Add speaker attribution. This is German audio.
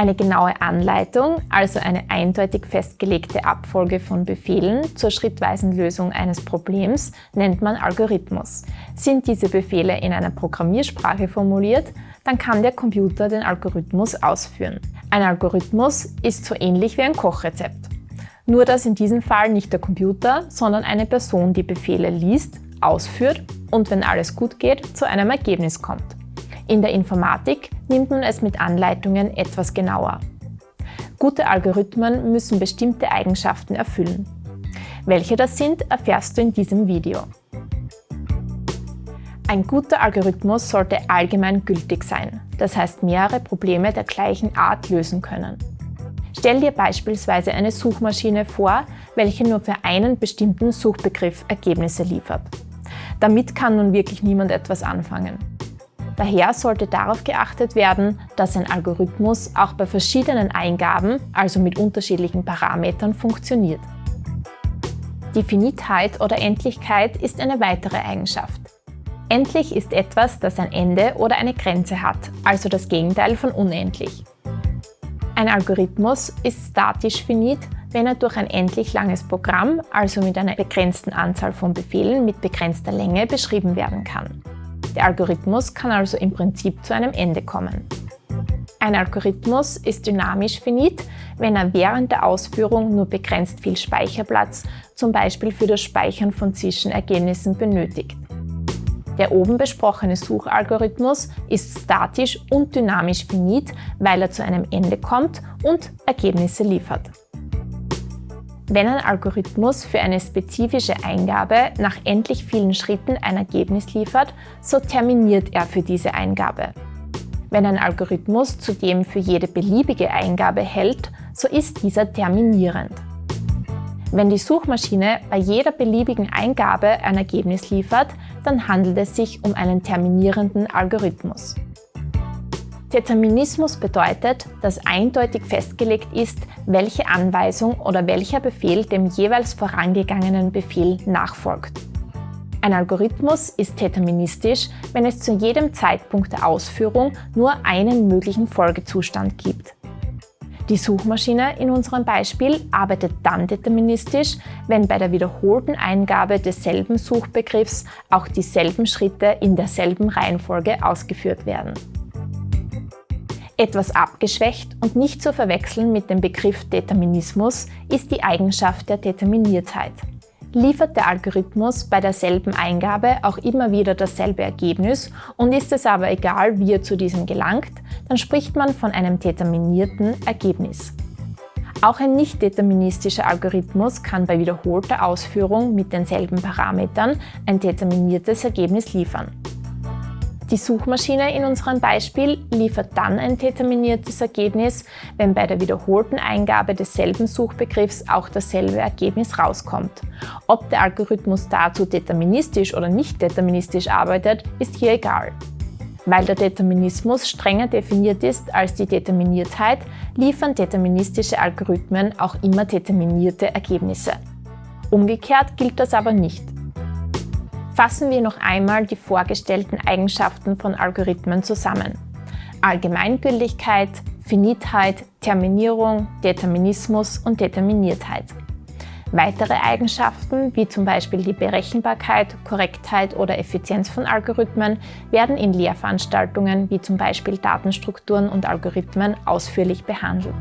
Speaker 1: Eine genaue Anleitung, also eine eindeutig festgelegte Abfolge von Befehlen zur schrittweisen Lösung eines Problems, nennt man Algorithmus. Sind diese Befehle in einer Programmiersprache formuliert, dann kann der Computer den Algorithmus ausführen. Ein Algorithmus ist so ähnlich wie ein Kochrezept. Nur dass in diesem Fall nicht der Computer, sondern eine Person die Befehle liest, ausführt und wenn alles gut geht, zu einem Ergebnis kommt. In der Informatik nimmt man es mit Anleitungen etwas genauer. Gute Algorithmen müssen bestimmte Eigenschaften erfüllen. Welche das sind, erfährst du in diesem Video. Ein guter Algorithmus sollte allgemein gültig sein, das heißt mehrere Probleme der gleichen Art lösen können. Stell dir beispielsweise eine Suchmaschine vor, welche nur für einen bestimmten Suchbegriff Ergebnisse liefert. Damit kann nun wirklich niemand etwas anfangen. Daher sollte darauf geachtet werden, dass ein Algorithmus auch bei verschiedenen Eingaben, also mit unterschiedlichen Parametern, funktioniert. Die Finitheit oder Endlichkeit ist eine weitere Eigenschaft. Endlich ist etwas, das ein Ende oder eine Grenze hat, also das Gegenteil von unendlich. Ein Algorithmus ist statisch finit, wenn er durch ein endlich langes Programm, also mit einer begrenzten Anzahl von Befehlen mit begrenzter Länge, beschrieben werden kann. Der Algorithmus kann also im Prinzip zu einem Ende kommen. Ein Algorithmus ist dynamisch finit, wenn er während der Ausführung nur begrenzt viel Speicherplatz, zum Beispiel für das Speichern von Zwischenergebnissen, benötigt. Der oben besprochene Suchalgorithmus ist statisch und dynamisch finit, weil er zu einem Ende kommt und Ergebnisse liefert. Wenn ein Algorithmus für eine spezifische Eingabe nach endlich vielen Schritten ein Ergebnis liefert, so terminiert er für diese Eingabe. Wenn ein Algorithmus zudem für jede beliebige Eingabe hält, so ist dieser terminierend. Wenn die Suchmaschine bei jeder beliebigen Eingabe ein Ergebnis liefert, dann handelt es sich um einen terminierenden Algorithmus. Determinismus bedeutet, dass eindeutig festgelegt ist, welche Anweisung oder welcher Befehl dem jeweils vorangegangenen Befehl nachfolgt. Ein Algorithmus ist deterministisch, wenn es zu jedem Zeitpunkt der Ausführung nur einen möglichen Folgezustand gibt. Die Suchmaschine in unserem Beispiel arbeitet dann deterministisch, wenn bei der wiederholten Eingabe desselben Suchbegriffs auch dieselben Schritte in derselben Reihenfolge ausgeführt werden. Etwas abgeschwächt und nicht zu verwechseln mit dem Begriff Determinismus ist die Eigenschaft der Determiniertheit. Liefert der Algorithmus bei derselben Eingabe auch immer wieder dasselbe Ergebnis und ist es aber egal, wie er zu diesem gelangt, dann spricht man von einem determinierten Ergebnis. Auch ein nicht deterministischer Algorithmus kann bei wiederholter Ausführung mit denselben Parametern ein determiniertes Ergebnis liefern. Die Suchmaschine in unserem Beispiel liefert dann ein determiniertes Ergebnis, wenn bei der wiederholten Eingabe desselben Suchbegriffs auch dasselbe Ergebnis rauskommt. Ob der Algorithmus dazu deterministisch oder nicht deterministisch arbeitet, ist hier egal. Weil der Determinismus strenger definiert ist als die Determiniertheit, liefern deterministische Algorithmen auch immer determinierte Ergebnisse. Umgekehrt gilt das aber nicht. Fassen wir noch einmal die vorgestellten Eigenschaften von Algorithmen zusammen. Allgemeingültigkeit, Finitheit, Terminierung, Determinismus und Determiniertheit. Weitere Eigenschaften, wie zum Beispiel die Berechenbarkeit, Korrektheit oder Effizienz von Algorithmen, werden in Lehrveranstaltungen wie zum Beispiel Datenstrukturen und Algorithmen ausführlich behandelt.